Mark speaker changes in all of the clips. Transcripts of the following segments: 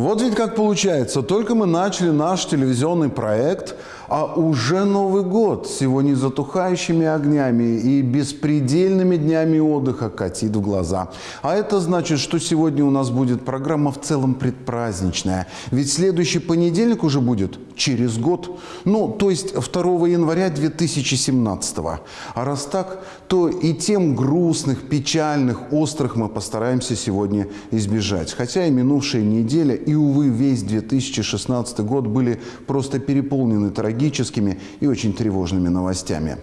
Speaker 1: Вот ведь как получается, только мы начали наш телевизионный проект, а уже Новый год с его незатухающими огнями и беспредельными днями отдыха катит в глаза. А это значит, что сегодня у нас будет программа в целом предпраздничная. Ведь следующий понедельник уже будет через год. Ну, то есть 2 января 2017 -го. А раз так, то и тем грустных, печальных, острых мы постараемся сегодня избежать. Хотя и минувшая неделя, и, увы, весь 2016 год были просто переполнены трагическими и очень тревожными новостями.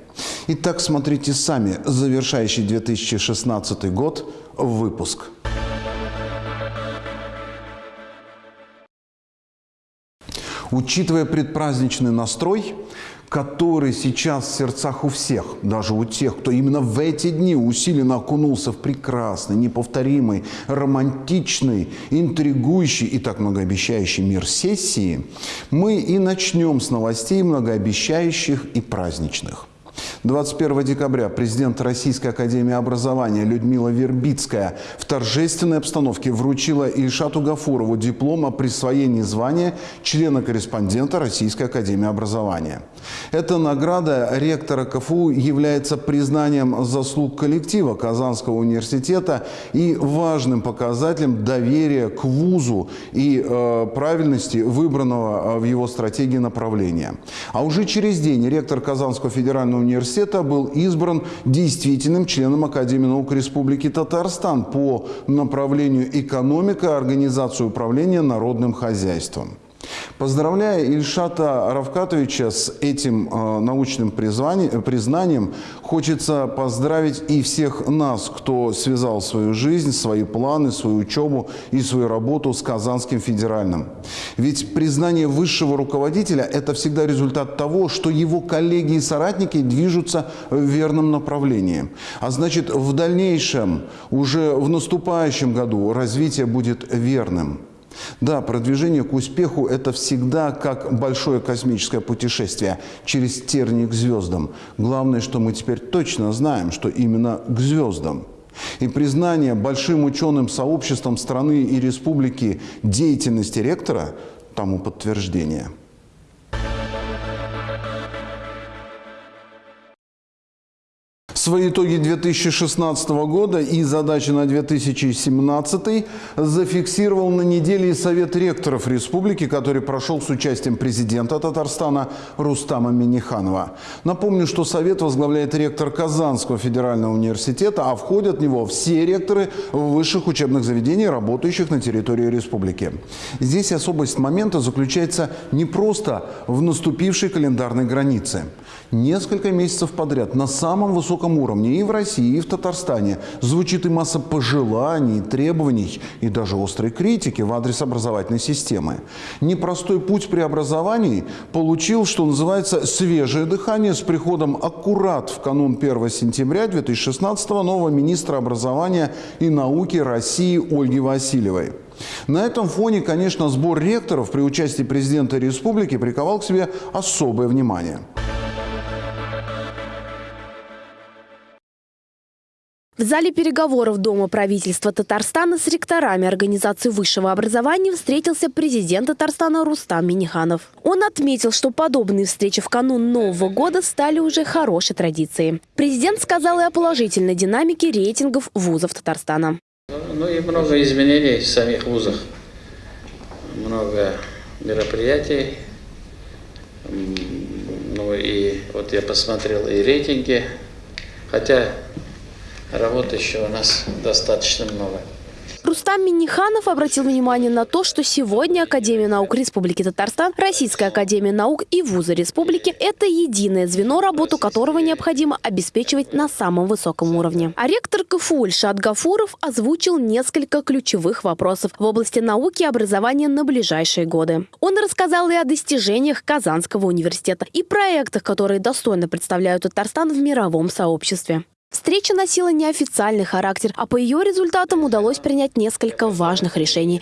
Speaker 1: Итак, смотрите сами. Завершающий 2016 год выпуск. Учитывая предпраздничный настрой, который сейчас в сердцах у всех, даже у тех, кто именно в эти дни усиленно окунулся в прекрасный, неповторимый, романтичный, интригующий и так многообещающий мир сессии, мы и начнем с новостей многообещающих и праздничных. 21 декабря президент Российской Академии Образования Людмила Вербицкая в торжественной обстановке вручила Ильшату Гафурову диплом о присвоении звания члена-корреспондента Российской Академии Образования. Эта награда ректора КФУ является признанием заслуг коллектива Казанского университета и важным показателем доверия к вузу и э, правильности выбранного э, в его стратегии направления. А уже через день ректор Казанского федерального университета был избран действительным членом Академии наук Республики Татарстан по направлению экономика, организация управления народным хозяйством. Поздравляя Ильшата Равкатовича с этим э, научным признанием, хочется поздравить и всех нас, кто связал свою жизнь, свои планы, свою учебу и свою работу с Казанским федеральным. Ведь признание высшего руководителя – это всегда результат того, что его коллеги и соратники движутся в верном направлении. А значит, в дальнейшем, уже в наступающем году развитие будет верным. Да, продвижение к успеху – это всегда как большое космическое путешествие через тернии к звездам. Главное, что мы теперь точно знаем, что именно к звездам. И признание большим ученым сообществом страны и республики деятельности ректора тому подтверждение – Свои итоги 2016 года и задачи на 2017 зафиксировал на неделе Совет ректоров республики, который прошел с участием президента Татарстана Рустама Миниханова. Напомню, что Совет возглавляет ректор Казанского федерального университета, а входят в него все ректоры высших учебных заведений, работающих на территории республики. Здесь особость момента заключается не просто в наступившей календарной границе. Несколько месяцев подряд на самом высоком уровне и в России, и в Татарстане звучит и масса пожеланий, требований и даже острой критики в адрес образовательной системы. Непростой путь преобразований получил, что называется, свежее дыхание с приходом аккурат в канун 1 сентября 2016 нового министра образования и науки России Ольги Васильевой. На этом фоне, конечно, сбор ректоров при участии президента республики приковал к себе особое внимание.
Speaker 2: В зале переговоров Дома правительства Татарстана с ректорами Организации высшего образования встретился президент Татарстана Рустам Миниханов. Он отметил, что подобные встречи в канун Нового года стали уже хорошей традицией. Президент сказал и о положительной динамике рейтингов вузов Татарстана.
Speaker 3: Ну и много изменений в самих вузах. Много мероприятий. Ну и вот я посмотрел и рейтинги. Хотя Работы еще у нас достаточно много.
Speaker 2: Рустам Миниханов обратил внимание на то, что сегодня Академия наук Республики Татарстан, Российская Академия наук и вузы республики – это единое звено, работу которого необходимо обеспечивать на самом высоком уровне. А ректор КФУ Ильшат Гафуров озвучил несколько ключевых вопросов в области науки и образования на ближайшие годы. Он рассказал и о достижениях Казанского университета, и проектах, которые достойно представляют Татарстан в мировом сообществе. Встреча носила неофициальный характер, а по ее результатам удалось принять несколько важных решений.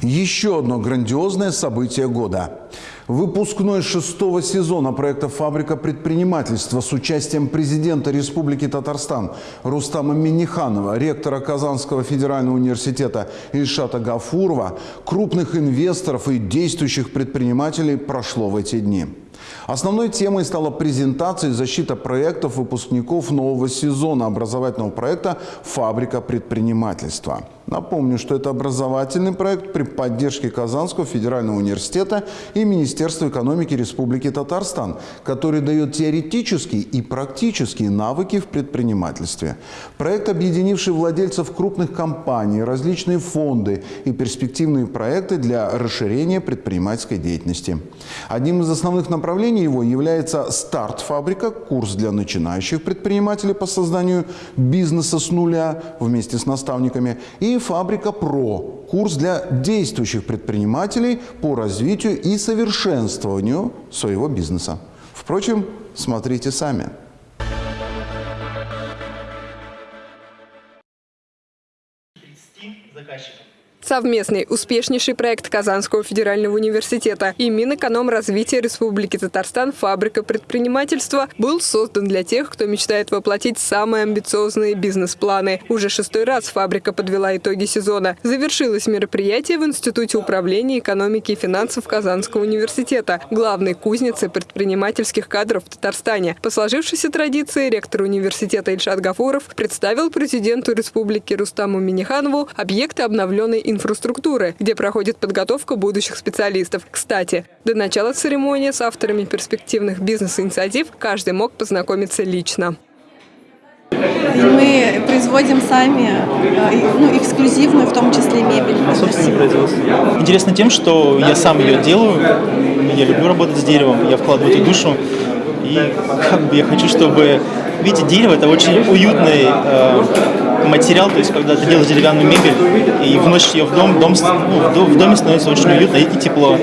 Speaker 1: Еще одно грандиозное событие года. Выпускной шестого сезона проекта «Фабрика предпринимательства» с участием президента Республики Татарстан Рустама Миниханова, ректора Казанского федерального университета Ильшата Гафурова, крупных инвесторов и действующих предпринимателей прошло в эти дни. Основной темой стала презентация и защита проектов выпускников нового сезона образовательного проекта «Фабрика предпринимательства». Напомню, что это образовательный проект при поддержке Казанского федерального университета и Министерства экономики Республики Татарстан, который дает теоретические и практические навыки в предпринимательстве. Проект, объединивший владельцев крупных компаний, различные фонды и перспективные проекты для расширения предпринимательской деятельности. Одним из основных направлений его является «Старт-фабрика», курс для начинающих предпринимателей по созданию бизнеса с нуля вместе с наставниками и «Фабрика ПРО» – курс для действующих предпринимателей по развитию и совершенствованию своего бизнеса. Впрочем, смотрите сами.
Speaker 4: Совместный успешнейший проект Казанского федерального университета и Минэкономразвития Республики Татарстан «Фабрика предпринимательства» был создан для тех, кто мечтает воплотить самые амбициозные бизнес-планы. Уже шестой раз «Фабрика» подвела итоги сезона. Завершилось мероприятие в Институте управления экономики и финансов Казанского университета, главной кузницы предпринимательских кадров в Татарстане. По сложившейся традиции ректор университета Ильшат Гафуров представил президенту республики Рустаму Миниханову объекты обновленной инфраструктуры, где проходит подготовка будущих специалистов. Кстати, до начала церемонии с авторами перспективных бизнес-инициатив каждый мог познакомиться лично.
Speaker 5: Мы производим сами э, ну, эксклюзивную, в том числе мебель.
Speaker 6: Собственное производство. Интересно тем, что я сам ее делаю, я люблю работать с деревом, я вкладываю эту душу. И как бы я хочу, чтобы... Видите, дерево – это очень уютный э, материал, то есть когда ты делаешь деревянную мебель и вносишь ее в дом, дом ну, в доме становится очень уютно и тепло.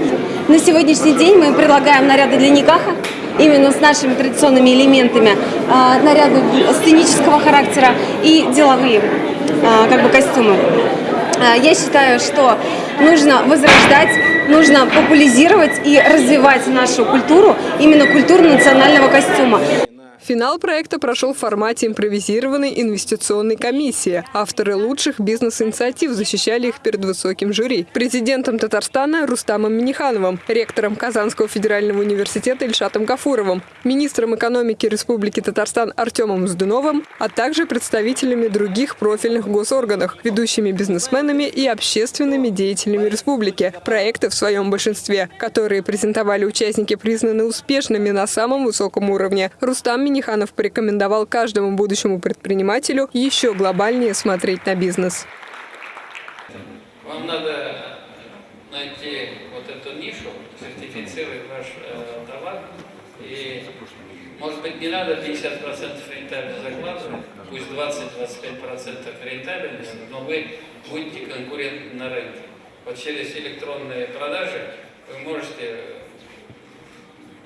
Speaker 7: На сегодняшний день мы предлагаем наряды для никаха, именно с нашими традиционными элементами, э, наряды сценического характера и деловые э, как бы костюмы. Э, я считаю, что нужно возрождать, нужно популяризировать и развивать нашу культуру, именно культуру национального костюма.
Speaker 4: Финал проекта прошел в формате импровизированной инвестиционной комиссии. Авторы лучших бизнес-инициатив защищали их перед высоким жюри. Президентом Татарстана Рустамом Минихановым, ректором Казанского федерального университета Ильшатом Гафуровым, министром экономики Республики Татарстан Артемом Сдуновым, а также представителями других профильных госорганов, ведущими бизнесменами и общественными деятелями республики. Проекты в своем большинстве, которые презентовали участники, признаны успешными на самом высоком уровне. Рустам Миниханов Миниханов порекомендовал каждому будущему предпринимателю еще глобальнее смотреть на бизнес.
Speaker 3: Вам надо найти вот эту нишу, сертифицировать ваш э, товар. И, может быть, не надо 50% рентабельности закладывать, пусть 20-25% рентабельности, но вы будете конкурентны на рынке. Вот через электронные продажи вы можете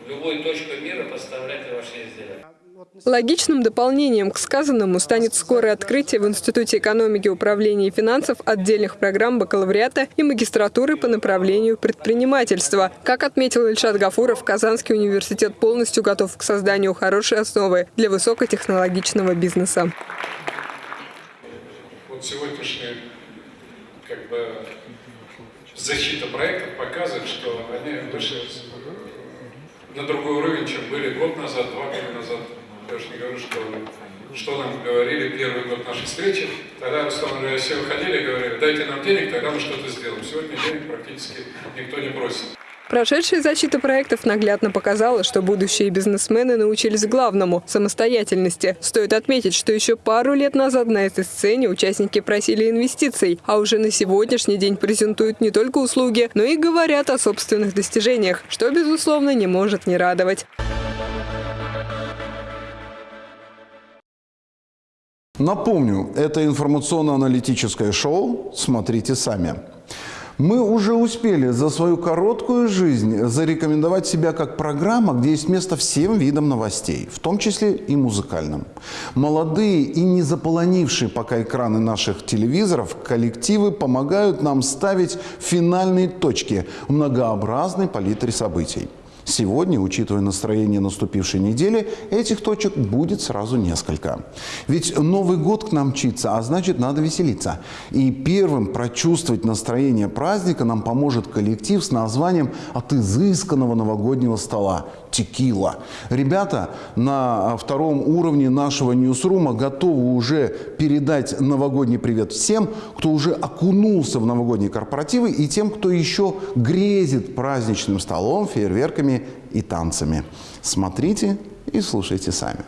Speaker 3: в любую точку мира поставлять ваши изделия.
Speaker 4: Логичным дополнением к сказанному станет скорое открытие в Институте экономики, управления и финансов отдельных программ бакалавриата и магистратуры по направлению предпринимательства. Как отметил Ильшат Гафуров, Казанский университет полностью готов к созданию хорошей основы для высокотехнологичного бизнеса.
Speaker 8: Вот сегодняшняя как бы, защита проектов показывает, что они вышли на другой уровень, чем были год назад, два года назад. Я уж не говорю, что, что нам говорили первый год нашей встречи. Тогда Руслан и все выходили и говорили, дайте нам денег, тогда мы что-то сделаем. Сегодня денег практически никто не просит.
Speaker 4: Прошедшая защита проектов наглядно показала, что будущие бизнесмены научились главному – самостоятельности. Стоит отметить, что еще пару лет назад на этой сцене участники просили инвестиций, а уже на сегодняшний день презентуют не только услуги, но и говорят о собственных достижениях, что, безусловно, не может не радовать.
Speaker 1: Напомню, это информационно-аналитическое шоу «Смотрите сами». Мы уже успели за свою короткую жизнь зарекомендовать себя как программа, где есть место всем видам новостей, в том числе и музыкальным. Молодые и не заполонившие пока экраны наших телевизоров коллективы помогают нам ставить финальные точки в многообразной палитре событий. Сегодня, учитывая настроение наступившей недели, этих точек будет сразу несколько. Ведь Новый год к нам мчится, а значит надо веселиться. И первым прочувствовать настроение праздника нам поможет коллектив с названием «От изысканного новогоднего стола» текила. Ребята на втором уровне нашего ньюсрума готовы уже передать новогодний привет всем, кто уже окунулся в новогодние корпоративы и тем, кто еще грезит праздничным столом, фейерверками и танцами. Смотрите и слушайте сами.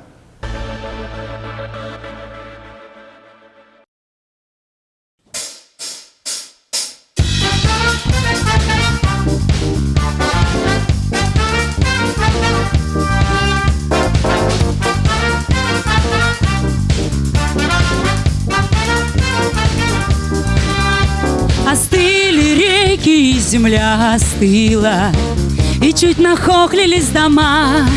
Speaker 9: Земля остыла, И чуть нахохлились дома.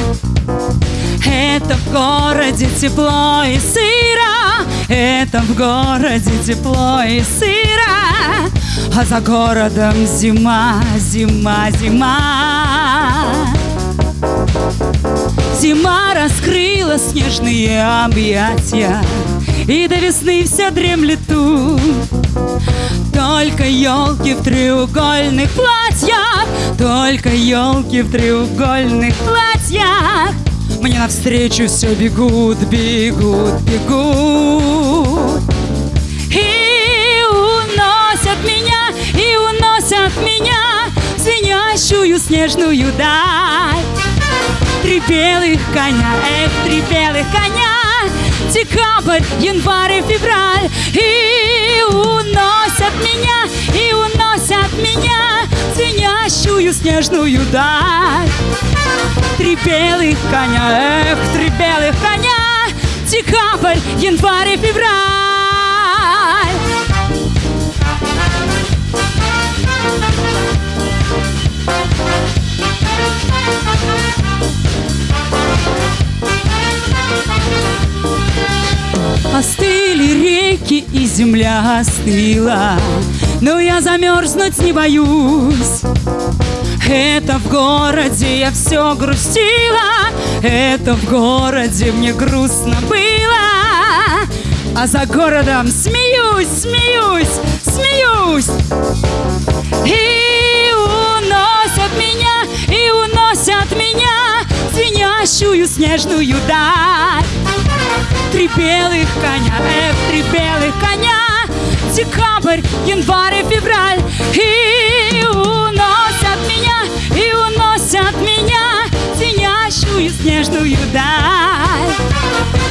Speaker 9: Это в городе тепло и сыро, Это в городе тепло и сыро, А за городом зима, зима, зима. Зима раскрыла снежные объятия, И до весны все дремлет тут. Только елки в треугольных платьях, Только елки в треугольных платьях Мне навстречу все бегут, бегут, бегут. И уносят меня, и уносят меня в Звенящую снежную даль. Три белых коня, эх, три белых коня Декабрь, январь и февраль. И снежную даль. Три белых коня, эх, три белых коня. Декабрь, январь и февраль. Остыли реки и земля остыла Но я замерзнуть не боюсь Это в городе я все грустила Это в городе мне грустно было. А за городом смеюсь, смеюсь, смеюсь. И уносят меня, и уносят меня Звенящую снежную даль. Три белых коня, эх, три белых коня. Декабрь, январь и февраль. И уносят меня в Звенящую снежную даль.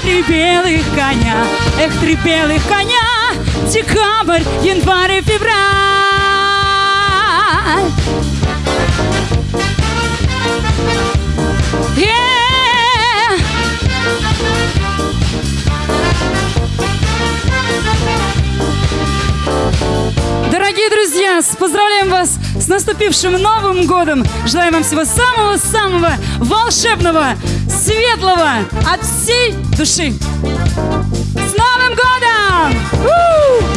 Speaker 9: Три белых коня, эх, три белых коня Декабрь, январь и февраль поздравляем вас с наступившим Новым годом! Желаем вам всего самого-самого волшебного, светлого от всей души! С Новым годом! У!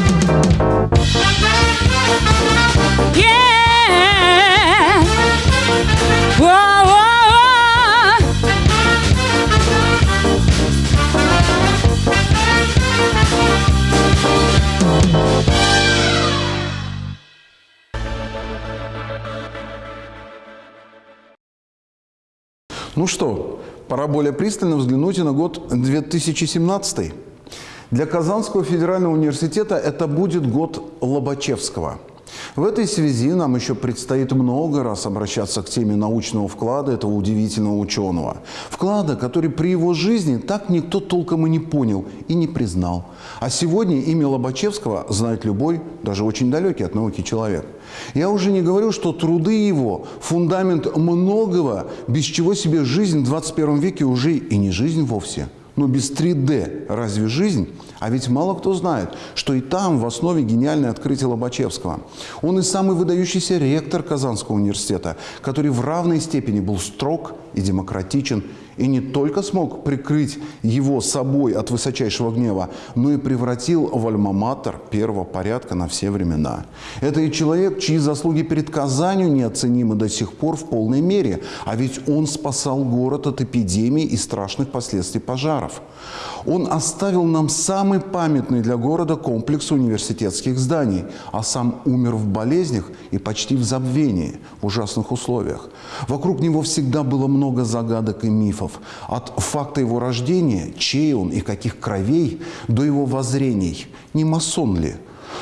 Speaker 1: Ну что, пора более пристально взглянуть и на год 2017. Для Казанского федерального университета это будет год Лобачевского. В этой связи нам еще предстоит много раз обращаться к теме научного вклада этого удивительного ученого. Вклада, который при его жизни так никто толком и не понял и не признал. А сегодня имя Лобачевского знает любой, даже очень далекий от науки человек. Я уже не говорю, что труды его – фундамент многого, без чего себе жизнь в 21 веке уже и не жизнь вовсе. Но без 3D разве жизнь? А ведь мало кто знает, что и там в основе гениальное открытие Лобачевского. Он и самый выдающийся ректор Казанского университета, который в равной степени был строг и демократичен, И не только смог прикрыть его собой от высочайшего гнева, но и превратил в альма-матер первого порядка на все времена. Это и человек, чьи заслуги перед Казанью неоценимы до сих пор в полной мере. А ведь он спасал город от эпидемий и страшных последствий пожаров. Он оставил нам самый памятный для города комплекс университетских зданий, а сам умер в болезнях и почти в забвении, в ужасных условиях. Вокруг него всегда было много загадок и мифов. От факта его рождения, чей он и каких кровей, до его воззрений. Не масон ли?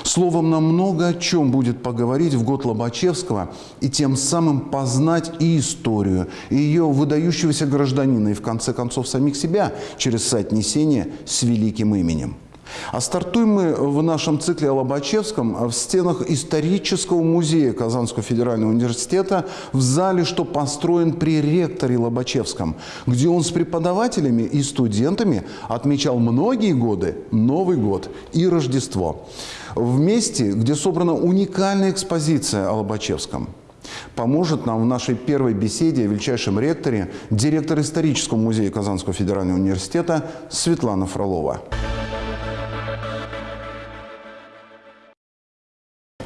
Speaker 1: Словом, нам много о чем будет поговорить в год Лобачевского и тем самым познать и историю, и ее выдающегося гражданина, и в конце концов самих себя через соотнесение с великим именем. А стартуем мы в нашем цикле о Лобачевском в стенах исторического музея Казанского федерального университета в зале, что построен при ректоре Лобачевском, где он с преподавателями и студентами отмечал многие годы Новый год и Рождество. В месте, где собрана уникальная экспозиция о Лобачевском – поможет нам в нашей первой беседе о величайшем ректоре, директор исторического музея Казанского федерального университета Светлана Фролова.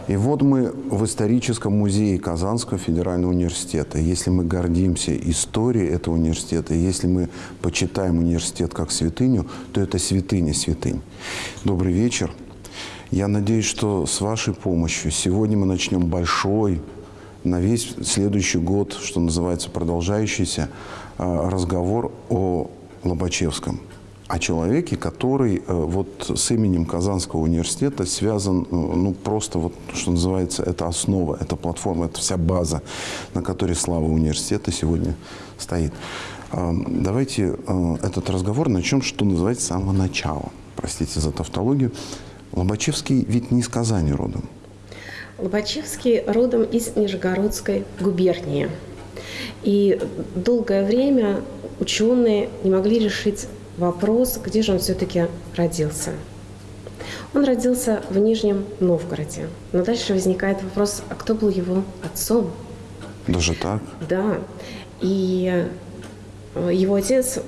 Speaker 1: И вот мы в историческом музее Казанского федерального университета. Если мы гордимся историей этого университета, если мы почитаем университет как святыню, то это святыня святынь. Добрый вечер. Я надеюсь, что с вашей помощью сегодня мы начнем большой, на весь следующий год, что называется, продолжающийся а, разговор о Лобачевском о человеке, который э, вот с именем Казанского университета связан, э, ну, просто вот, что называется, это основа, это платформа, это вся база, на которой слава университета сегодня стоит. Э, давайте этот разговор начнем, что называется, с самого начала. Простите за тавтологию. Лобачевский ведь не из Казани родом.
Speaker 10: Лобачевский родом из Нижегородской губернии. И долгое время ученые не могли решить вопрос, где же он все-таки родился. Он родился в Нижнем Новгороде. Но дальше возникает вопрос, а кто был его отцом?
Speaker 1: Даже так?
Speaker 10: Да. И его отец,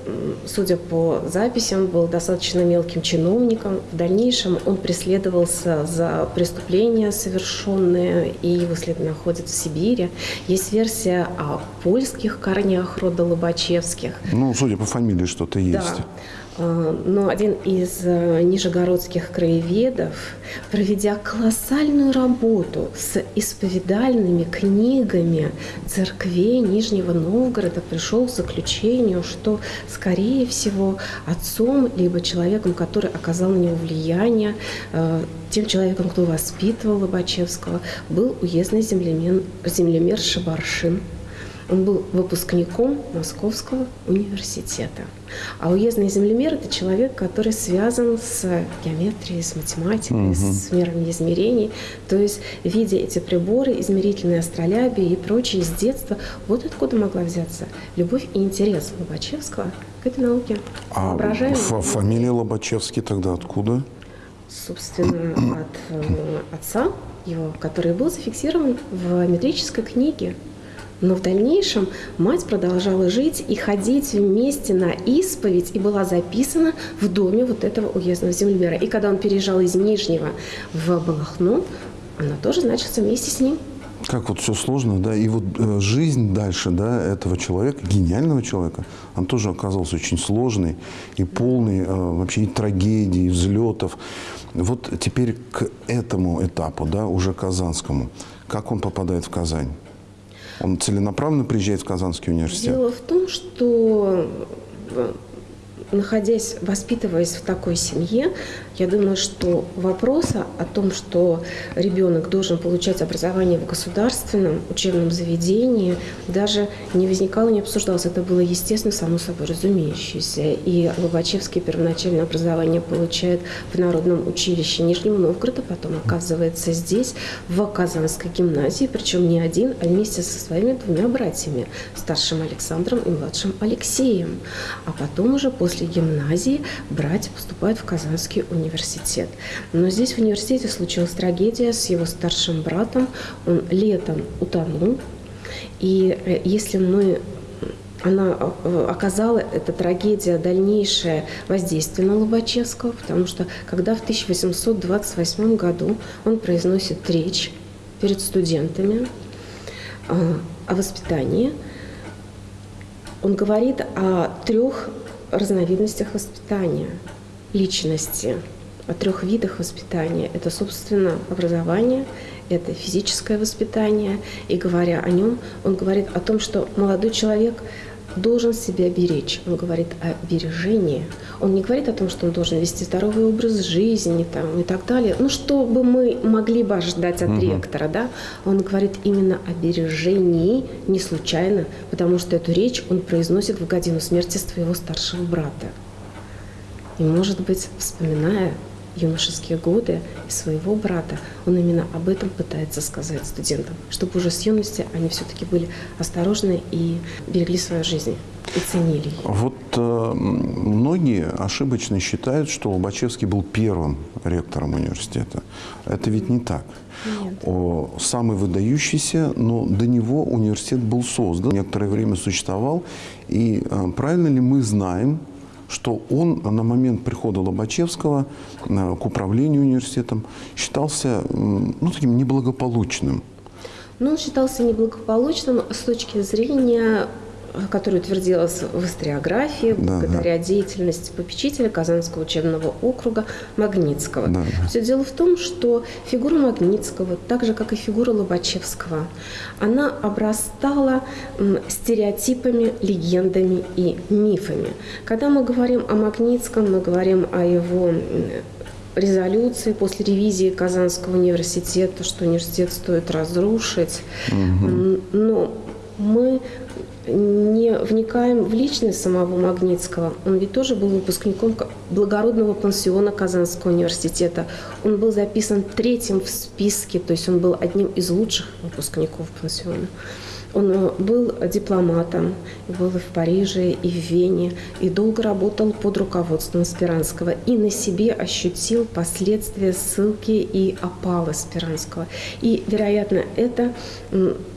Speaker 10: судя по записям, был достаточно мелким чиновником. В дальнейшем он преследовался за преступления, совершенные, и его след находится в Сибири. Есть версия о польских корнях рода Лобачевских.
Speaker 1: Ну, судя по фамилии, что-то есть.
Speaker 10: Да. А, но один из э, нижегородских краеведов, проведя колоссальную работу с исповедальными книгами церквей Нижнего Новгорода, пришел к заключению, что, скорее всего, отцом, либо человеком, который оказал на него влияние, э, тем человеком, кто воспитывал Лобачевского, был уездный землемер, землемер Шабаршин. Он был выпускником Московского университета. А уездный землемер – это человек, который связан с геометрией, с математикой, угу. с миром измерений. То есть, видя эти приборы, измерительные астролябии и прочее с детства, вот откуда могла взяться любовь и интерес Лобачевского к этой науке.
Speaker 1: А фамилия Лобачевский тогда откуда?
Speaker 10: Собственно, от э, отца его, который был зафиксирован в метрической книге но в дальнейшем мать продолжала жить и ходить вместе на исповедь и была записана в доме вот этого уездного землемера. И когда он переезжал из Нижнего в Балахну, она тоже значится вместе с ним.
Speaker 1: Как вот все сложно, да, и вот э, жизнь дальше, да, этого человека, гениального человека, он тоже оказался очень сложной и полной э, вообще и трагедий, и взлетов. Вот теперь к этому этапу, да, уже казанскому, как он попадает в Казань? Он целенаправленно приезжает в Казанский университет?
Speaker 10: Дело в том, что э, находясь, воспитываясь в такой семье, я думаю, что вопроса о том, что ребенок должен получать образование в государственном учебном заведении, даже не возникало, не обсуждалось. Это было, естественно, само собой разумеющееся. И Лобачевский первоначальное образование получает в Народном училище Нижнего Новгорода, потом оказывается здесь, в Казанской гимназии, причем не один, а вместе со своими двумя братьями, старшим Александром и младшим Алексеем. А потом уже после гимназии братья поступают в Казанский университет университет. Но здесь в университете случилась трагедия с его старшим братом. Он летом утонул. И э, если мы она э, оказала, эта трагедия, дальнейшее воздействие на Лобачевского, потому что когда в 1828 году он произносит речь перед студентами э, о воспитании, он говорит о трех разновидностях воспитания личности, о трех видах воспитания. Это, собственно, образование, это физическое воспитание. И говоря о нем, он говорит о том, что молодой человек должен себя беречь. Он говорит о бережении. Он не говорит о том, что он должен вести здоровый образ жизни там, и так далее. Ну, что бы мы могли бы ожидать от угу. ректора, да? Он говорит именно о бережении, не случайно, потому что эту речь он произносит в годину смерти своего старшего брата. И, может быть, вспоминая юношеские годы и своего брата, он именно об этом пытается сказать студентам, чтобы уже с юности они все-таки были осторожны и берегли свою жизнь и ценили ее.
Speaker 1: Вот э, многие ошибочно считают, что Лобачевский был первым ректором университета. Это ведь не так.
Speaker 10: Нет.
Speaker 1: О, самый выдающийся, но до него университет был создан, некоторое время существовал. И э, правильно ли мы знаем, что он на момент прихода Лобачевского э, к управлению университетом считался ну, таким неблагополучным.
Speaker 10: Ну, он считался неблагополучным с точки зрения которая утвердилась в историографии да, благодаря да. деятельности попечителя Казанского учебного округа Магнитского. Да, да. Все дело в том, что фигура Магнитского, так же как и фигура Лобачевского, она обрастала стереотипами, легендами и мифами. Когда мы говорим о Магнитском, мы говорим о его резолюции после ревизии Казанского университета, что университет стоит разрушить. Угу. Но мы не вникаем в личность самого Магнитского. Он ведь тоже был выпускником благородного пансиона Казанского университета. Он был записан третьим в списке, то есть он был одним из лучших выпускников пансиона. Он э, был дипломатом, был и в Париже, и в Вене, и долго работал под руководством Спиранского, и на себе ощутил последствия ссылки и опалы Спиранского. И, вероятно, это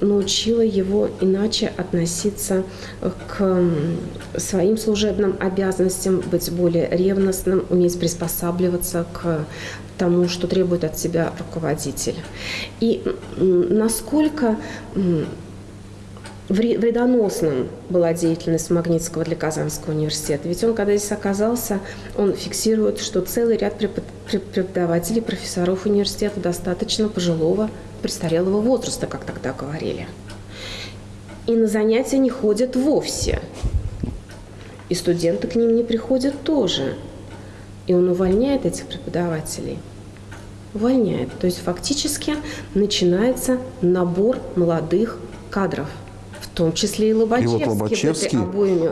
Speaker 10: научило его иначе относиться к своим служебным обязанностям, быть более ревностным, уметь приспосабливаться к тому, что требует от себя руководитель. И насколько вредоносным была деятельность Магнитского для Казанского университета. Ведь он, когда здесь оказался, он фиксирует, что целый ряд преподавателей, профессоров университета достаточно пожилого, престарелого возраста, как тогда говорили. И на занятия не ходят вовсе. И студенты к ним не приходят тоже. И он увольняет этих преподавателей. Увольняет. То есть фактически начинается набор молодых кадров – в том числе и Лобачевский.
Speaker 1: И вот Лобачевский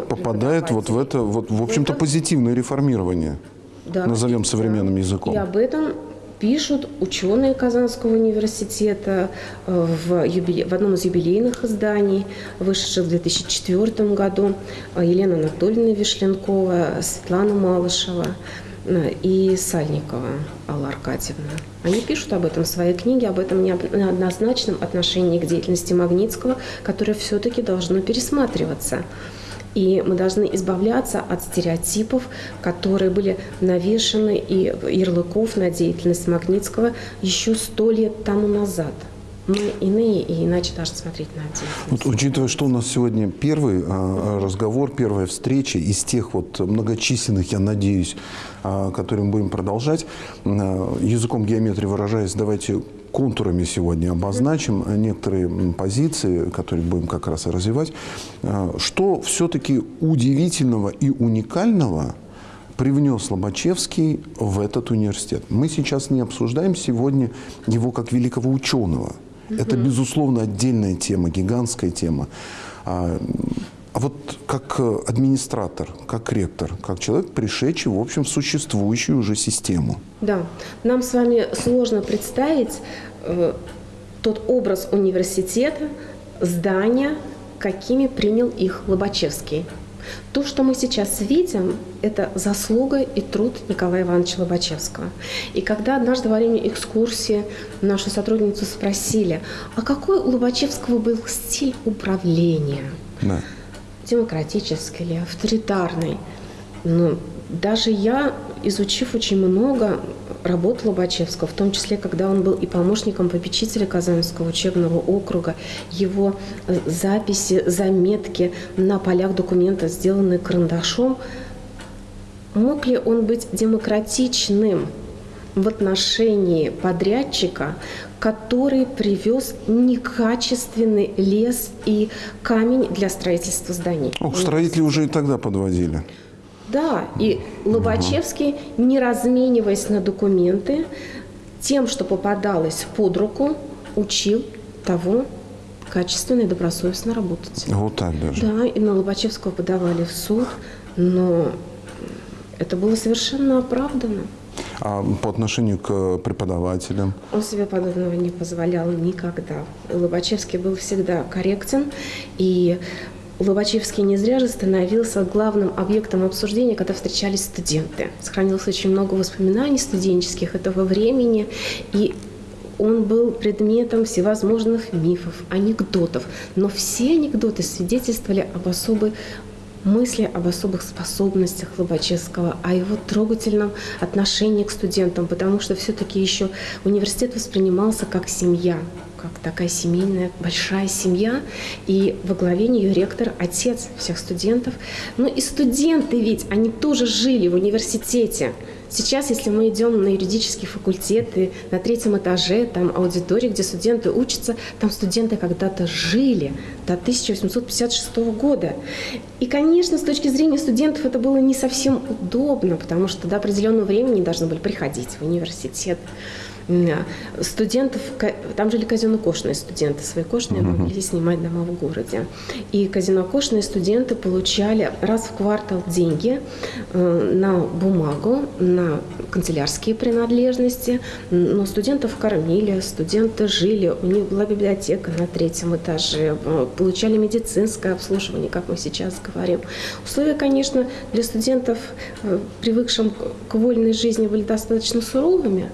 Speaker 1: попадает вот в это, вот, в общем-то, позитивное реформирование, да, назовем современным языком.
Speaker 10: И об этом пишут ученые Казанского университета э, в, юбиле... в одном из юбилейных изданий, вышедших в 2004 году, э, Елена Анатольевна Вишленкова, Светлана Малышева и Сальникова Алла Аркадьевна. Они пишут об этом в своей книге, об этом неоднозначном отношении к деятельности Магнитского, которое все-таки должно пересматриваться. И мы должны избавляться от стереотипов, которые были навешаны и ярлыков на деятельность Магнитского еще сто лет тому назад – мы иные и иначе даже смотреть на деятельность.
Speaker 1: Вот, учитывая, что у нас сегодня первый а, разговор, первая встреча из тех вот многочисленных, я надеюсь, а, которые мы будем продолжать, а, языком геометрии выражаясь, давайте контурами сегодня обозначим некоторые позиции, которые будем как раз и развивать. Что все-таки удивительного и уникального привнес Лобачевский в этот университет? Мы сейчас не обсуждаем сегодня его как великого ученого – это, безусловно, отдельная тема, гигантская тема. А, а вот как администратор, как ректор, как человек, пришедший, в общем, в существующую уже систему.
Speaker 10: Да, нам с вами сложно представить э, тот образ университета, здания, какими принял их Лобачевский. То, что мы сейчас видим, это заслуга и труд Николая Ивановича Лобачевского. И когда однажды во время экскурсии нашу сотрудницу спросили, а какой у Лобачевского был стиль управления?
Speaker 1: Да.
Speaker 10: демократической или авторитарной. Но даже я, изучив очень много работ Лобачевского, в том числе, когда он был и помощником попечителя Казанского учебного округа, его э, записи, заметки на полях документа, сделанные карандашом, мог ли он быть демократичным в отношении подрядчика, который привез некачественный лес и камень для строительства зданий?
Speaker 1: Ох, строители уже и тогда подводили.
Speaker 10: Да, и Лобачевский, не размениваясь на документы, тем, что попадалось под руку, учил того качественно и добросовестно работать.
Speaker 1: Вот так даже.
Speaker 10: Да, и на Лобачевского подавали в суд, но это было совершенно оправдано.
Speaker 1: А по отношению к преподавателям?
Speaker 10: Он себе подобного не позволял никогда. Лобачевский был всегда корректен, и Лобачевский не зря же становился главным объектом обсуждения, когда встречались студенты. Сохранилось очень много воспоминаний студенческих этого времени, и он был предметом всевозможных мифов, анекдотов. Но все анекдоты свидетельствовали об особой мысли об особых способностях Лобачевского, о его трогательном отношении к студентам, потому что все-таки еще университет воспринимался как семья, как такая семейная большая семья, и во главе нее ректор, отец всех студентов. Ну и студенты ведь, они тоже жили в университете. Сейчас, если мы идем на юридический факультет, и на третьем этаже, там аудитория, где студенты учатся, там студенты когда-то жили до 1856 года. И, конечно, с точки зрения студентов это было не совсем удобно, потому что до определенного времени должны были приходить в университет студентов, там жили казенокошные студенты, свои кошные uh-huh. могли снимать дома в городе. И казенокошные студенты получали раз в квартал деньги э, на бумагу, на канцелярские принадлежности, но студентов кормили, студенты жили, у них была библиотека на третьем этаже, э, получали медицинское обслуживание, как мы сейчас говорим. Условия, конечно, для студентов, э, привыкшим к вольной жизни, были достаточно суровыми,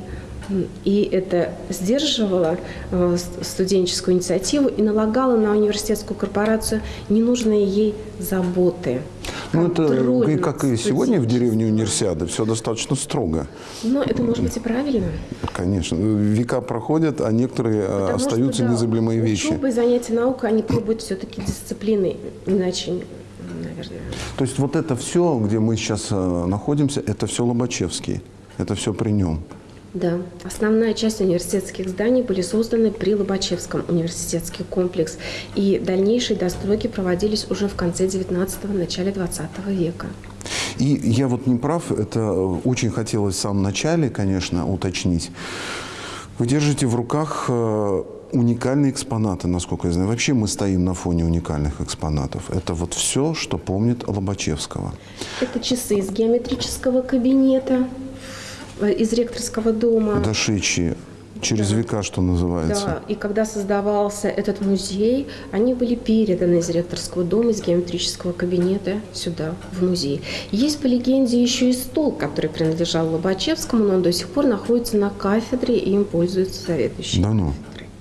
Speaker 10: и это сдерживало э, студенческую инициативу и налагало на университетскую корпорацию ненужные ей заботы.
Speaker 1: Ну, это и как и сегодня в деревне универсиады, все достаточно строго.
Speaker 10: Но это может быть и правильно.
Speaker 1: Конечно. Века проходят, а некоторые э, Потому остаются что, да, незабываемые вещи.
Speaker 10: Учеба и занятия наукой, они требуют все-таки дисциплины, иначе наверное.
Speaker 1: То есть вот это все, где мы сейчас э, находимся, это все Лобачевский, это все при нем.
Speaker 10: Да. Основная часть университетских зданий были созданы при Лобачевском университетский комплекс, и дальнейшие достройки проводились уже в конце 19-го, начале 20 века.
Speaker 1: И я вот не прав, это очень хотелось в самом начале, конечно, уточнить. Вы держите в руках э, уникальные экспонаты, насколько я знаю. Вообще мы стоим на фоне уникальных экспонатов. Это вот все, что помнит Лобачевского.
Speaker 10: Это часы из геометрического кабинета, из ректорского дома.
Speaker 1: Дошедшие через да. века, что называется.
Speaker 10: Да, и когда создавался этот музей, они были переданы из ректорского дома, из геометрического кабинета сюда, в музей. Есть по легенде еще и стол, который принадлежал Лобачевскому, но он до сих пор находится на кафедре, и им пользуются заведующие.
Speaker 1: Да ну?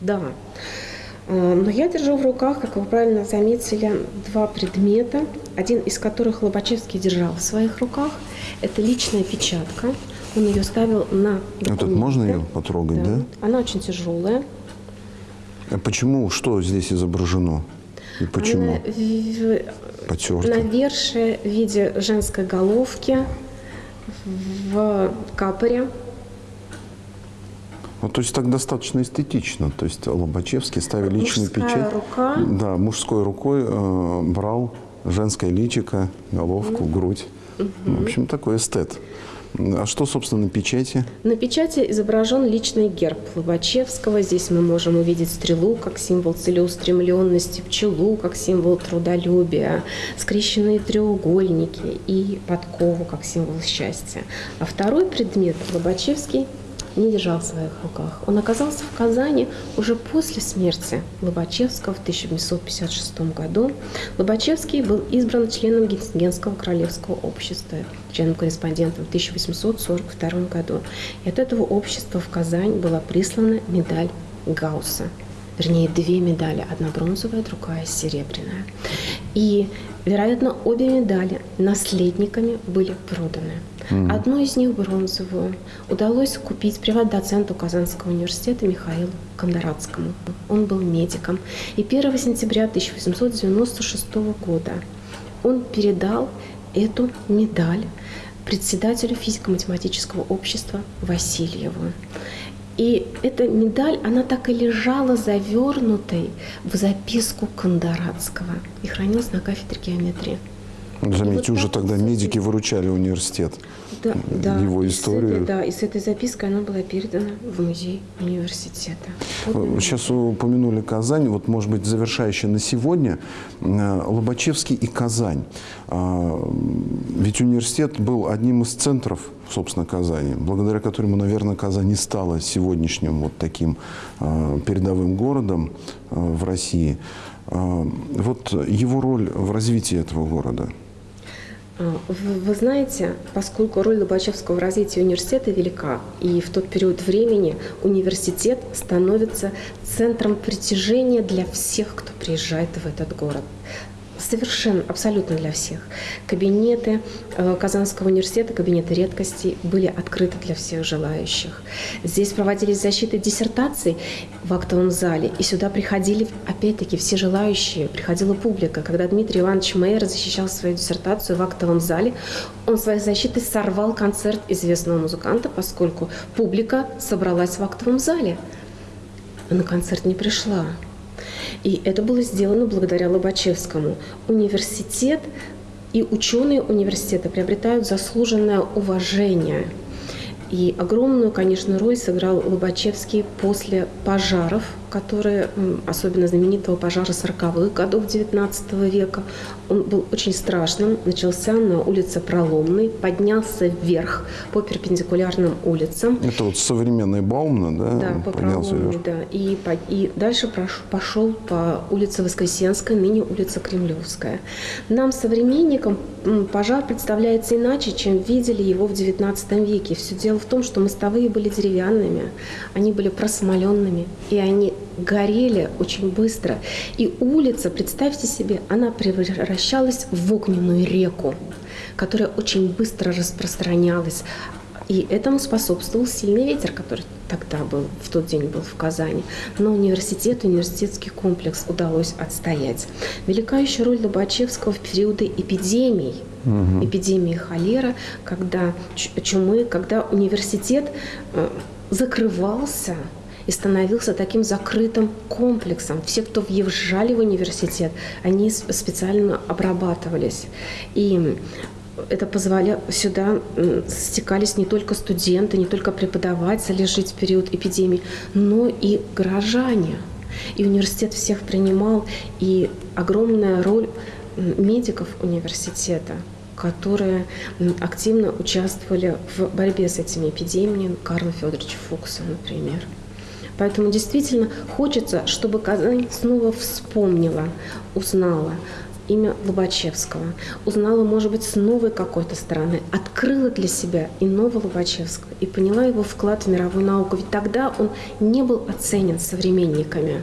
Speaker 10: Да. Э, но я держу в руках, как вы правильно заметили, два предмета, один из которых Лобачевский держал в своих руках. Это личная печатка – он ее ставил на документы.
Speaker 1: Этот можно ее потрогать, да? да?
Speaker 10: Она очень тяжелая.
Speaker 1: А почему, что здесь изображено? И почему? Она
Speaker 10: Потерта. навершие в виде женской головки в капоре.
Speaker 1: Ну, то есть так достаточно эстетично. То есть Лобачевский ставил личную
Speaker 10: Мужская
Speaker 1: печать.
Speaker 10: рука.
Speaker 1: Да, мужской рукой э, брал женское личико, головку, mm. грудь. -hmm. В общем, такой эстет. А что, собственно, на печати?
Speaker 10: На печати изображен личный герб Лобачевского. Здесь мы можем увидеть стрелу как символ целеустремленности, пчелу как символ трудолюбия, скрещенные треугольники и подкову как символ счастья. А второй предмет Лобачевский не держал в своих руках. Он оказался в Казани уже после смерти Лобачевского в 1856 году. Лобачевский был избран членом Гессенского королевского общества, членом-корреспондентом в 1842 году. И от этого общества в Казань была прислана медаль Гаусса. Вернее, две медали, одна бронзовая, другая серебряная. И, вероятно, обе медали наследниками были проданы. Одну из них, бронзовую, удалось купить приват-доценту Казанского университета Михаилу Кондратскому. Он был медиком. И 1 сентября 1896 года он передал эту медаль председателю физико-математического общества Васильеву. И эта медаль, она так и лежала завернутой в записку Кондорадского и хранилась на кафедре геометрии.
Speaker 1: Заметьте,
Speaker 10: вот
Speaker 1: уже тогда
Speaker 10: вот,
Speaker 1: медики выручали университет.
Speaker 10: Да, да.
Speaker 1: Его историю.
Speaker 10: этой- да, и с этой запиской она была передана в музей университета. Вот.
Speaker 1: Сейчас упомянули Казань. Вот, может быть, завершающая на сегодня э, Лобачевский и Казань. А, Ведь университет был одним из центров, собственно, Казани, благодаря которому, наверное, Казань и стала сегодняшним вот таким э, передовым городом э, в России. А, Вот его роль в развитии этого города.
Speaker 10: А, Вы, знаете, поскольку роль Лобачевского в развитии университета велика, и в тот период времени университет становится центром притяжения для всех, кто приезжает в этот город. Совершенно, абсолютно для всех. Кабинеты э, Казанского университета, кабинеты редкостей были открыты для всех желающих. Здесь проводились защиты диссертаций в актовом зале, и сюда приходили, опять-таки, все желающие, приходила публика. Когда Дмитрий Иванович Мейер защищал свою диссертацию в актовом зале, он своей защитой сорвал концерт известного музыканта, поскольку публика собралась в актовом зале, а на концерт не пришла. И это было сделано благодаря Лобачевскому. Университет и ученые университета приобретают заслуженное уважение. И огромную, конечно, роль сыграл Лобачевский после пожаров, которые, м, особенно знаменитого пожара 40-х годов XIX века. Он был очень страшным. Начался на улице Проломной, поднялся вверх по перпендикулярным улицам.
Speaker 1: Это вот современный Баумна, да?
Speaker 10: Да, по
Speaker 1: поднялся
Speaker 10: Проломной,
Speaker 1: вверх.
Speaker 10: да. И, и дальше пошел по улице Воскресенской, ныне улица Кремлевская. Нам, современникам, пожар представляется иначе, чем видели его в XIX веке. Все дело в том, что мостовые были деревянными, они были просмоленными, и они горели очень быстро. И улица, представьте себе, она превращалась в огненную реку, которая очень быстро распространялась. И этому способствовал сильный ветер, который тогда был, в тот день был в Казани. Но университет, университетский комплекс удалось отстоять. Велика еще роль Лобачевского в периоды эпидемий. Эпидемии холера, когда чумы, когда университет э, закрывался и становился таким закрытым комплексом. Все, кто въезжали в университет, они специально обрабатывались. И это позволяло, сюда стекались не только студенты, не только преподаватели жить в период эпидемии, но и горожане. И университет всех принимал, и огромная роль медиков университета, которые активно участвовали в борьбе с этими эпидемиями, Карла Федоровича Фукса, например. Поэтому действительно хочется, чтобы Казань снова вспомнила, узнала имя Лобачевского, узнала, может быть, с новой какой-то стороны, открыла для себя иного Лобачевского и поняла его вклад в мировую науку. Ведь тогда он не был оценен современниками.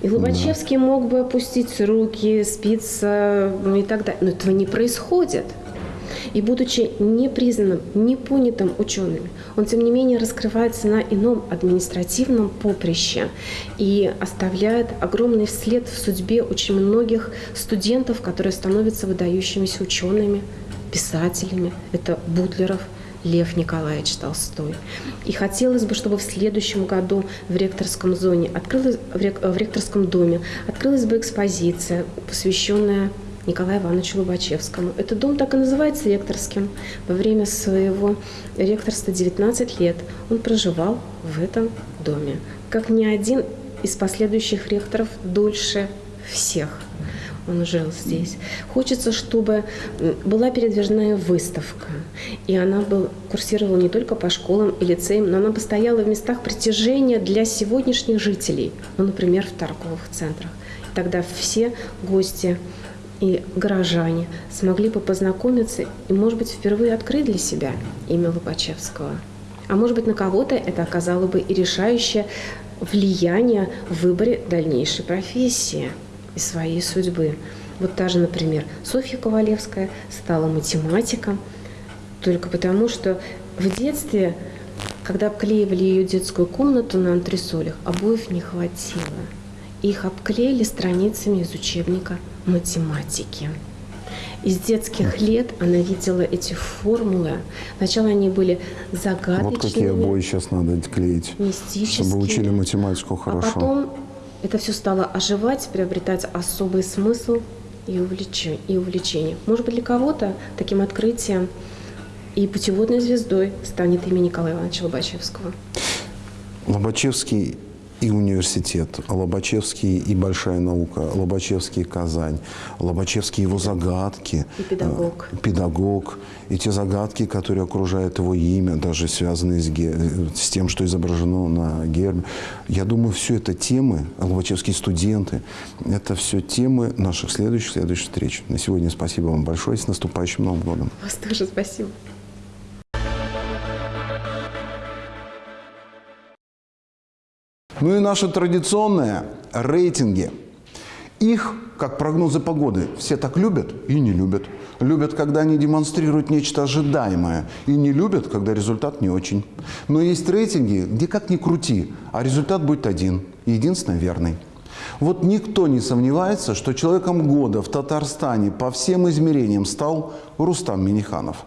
Speaker 10: И Лобачевский мог бы опустить руки, спиться ну и так далее. Но этого не происходит. И будучи непризнанным, непонятым ученым, он, тем не менее, раскрывается на ином административном поприще и оставляет огромный след в судьбе очень многих студентов, которые становятся выдающимися учеными, писателями. Это Бутлеров, Лев Николаевич Толстой. И хотелось бы, чтобы в следующем году в ректорском зоне открылась, в ректорском доме открылась бы экспозиция, посвященная Николаю Ивановичу Лобачевскому. Этот дом так и называется ректорским. Во время своего ректорства 19 лет он проживал в этом доме. Как ни один из последующих ректоров дольше всех он жил здесь. Хочется, чтобы была передвижная выставка. И она был, курсировала не только по школам и лицеям, но она бы стояла в местах притяжения для сегодняшних жителей. Ну, например, в торговых центрах. Тогда все гости и горожане смогли бы познакомиться и, может быть, впервые открыть для себя имя Лобачевского. А может быть, на кого-то это оказало бы и решающее влияние в выборе дальнейшей профессии и своей судьбы. Вот та же, например, Софья Ковалевская стала математиком только потому, что в детстве, когда обклеивали ее детскую комнату на антресолях, обоев не хватило. Их обклеили страницами из учебника математики. Из детских лет она видела эти формулы. Сначала они были загадочными.
Speaker 1: Вот какие обои сейчас надо клеить, чтобы учили математику хорошо.
Speaker 10: А потом это все стало оживать, приобретать особый смысл и увлечение. И увлечение. Может быть, для кого-то таким открытием и путеводной звездой станет имя Николая Ивановича Лобачевского.
Speaker 1: Лобачевский и университет, Лобачевский и большая наука, Лобачевский и Казань, Лобачевский его загадки.
Speaker 10: И педагог.
Speaker 1: Э, педагог. И те загадки, которые окружают его имя, даже связанные с, ге, с тем, что изображено на гербе. Я думаю, все это темы, Лобачевские студенты, это все темы наших следующих, следующих встреч. На сегодня спасибо вам большое. С наступающим Новым годом.
Speaker 10: Вас тоже спасибо.
Speaker 1: Ну и наши традиционные рейтинги. Их, как прогнозы погоды, все так любят и не любят. Любят, когда они демонстрируют нечто ожидаемое, и не любят, когда результат не очень. Но есть рейтинги, где как ни крути, а результат будет один, единственно верный. Вот никто не сомневается, что человеком года в Татарстане по всем измерениям стал Рустам Миниханов.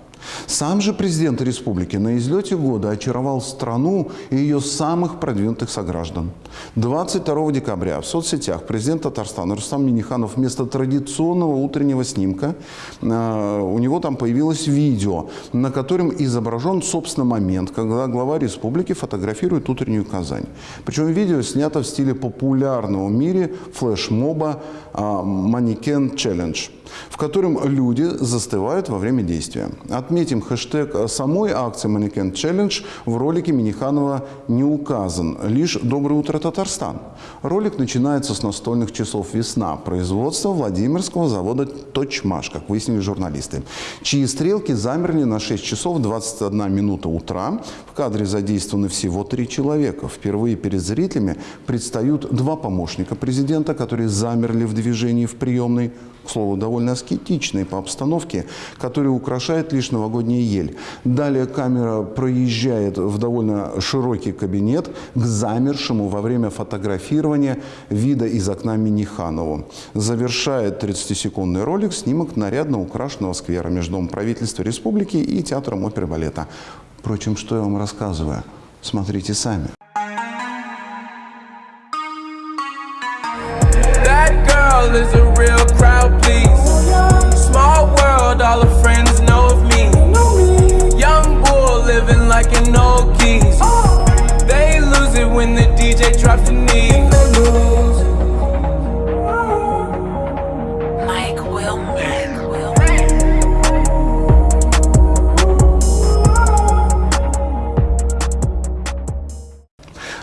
Speaker 1: Сам же президент республики на излете года очаровал страну и ее самых продвинутых сограждан. 22 декабря в соцсетях президент Татарстана Рустам Миниханов вместо традиционного утреннего снимка, э, у него там появилось видео, на котором изображен, собственно, момент, когда глава республики фотографирует утреннюю Казань. Причем видео снято в стиле популярного в мире флешмоба «Манекен Челлендж» в котором люди застывают во время действия. Отметим, хэштег самой акции «Манекен Челлендж» в ролике Миниханова не указан, лишь «Доброе утро, Татарстан». Ролик начинается с настольных часов «Весна» производства Владимирского завода «Точмаш», как выяснили журналисты, чьи стрелки замерли на 6 часов 21 минута утра. В кадре задействованы всего три человека. Впервые перед зрителями предстают два помощника президента, которые замерли в движении в приемной к слову, довольно аскетичной по обстановке, который украшает лишь новогодняя ель. Далее камера проезжает в довольно широкий кабинет к замершему во время фотографирования вида из окна Миниханову. Завершает 30-секундный ролик снимок нарядно украшенного сквера между Домом правительства республики и Театром оперы балета. Впрочем, что я вам рассказываю? Смотрите сами. is a all her friends know of me. Young bull living like an old geese.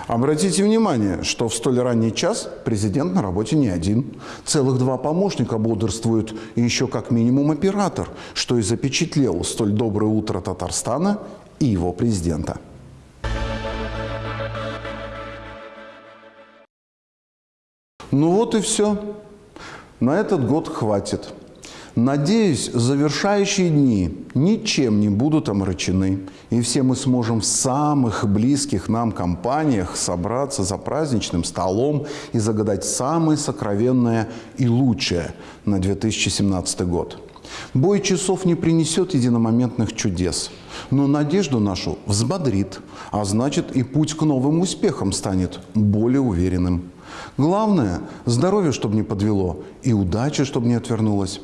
Speaker 1: Обратите внимание, что в столь ранний час президент на работе не один. Целых два помощника бодрствуют и еще как минимум оператор, что и запечатлел столь доброе утро Татарстана и его президента. Ну вот и все. На этот год хватит. Надеюсь, завершающие дни ничем не будут омрачены, и все мы сможем в самых близких нам компаниях собраться за праздничным столом и загадать самое сокровенное и лучшее на 2017 год. Бой часов не принесет единомоментных чудес, но надежду нашу взбодрит, а значит и путь к новым успехам станет более уверенным. Главное – здоровье, чтобы не подвело, и удача, чтобы не отвернулась.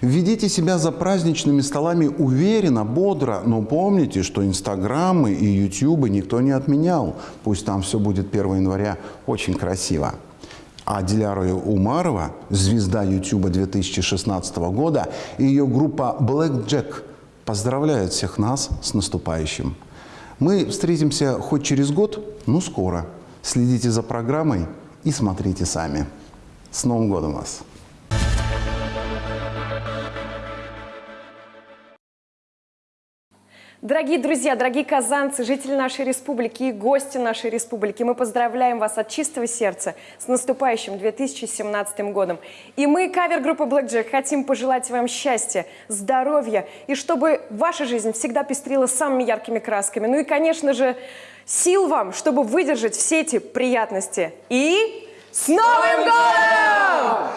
Speaker 1: Ведите себя за праздничными столами уверенно, бодро, но помните, что инстаграмы и ютубы никто не отменял. Пусть там все будет 1 января очень красиво. А Диляра Умарова, звезда Ютуба 2016 года, и ее группа Black Jack поздравляют всех нас с наступающим. Мы встретимся хоть через год, но скоро. Следите за программой и смотрите сами. С Новым годом вас!
Speaker 11: Дорогие друзья, дорогие казанцы, жители нашей республики и гости нашей республики, мы поздравляем вас от чистого сердца с наступающим 2017 годом. И мы, кавер-группа Black Jack, хотим пожелать вам счастья, здоровья и чтобы ваша жизнь всегда пестрила самыми яркими красками. Ну и, конечно же, сил вам, чтобы выдержать все эти приятности. И с Новым годом!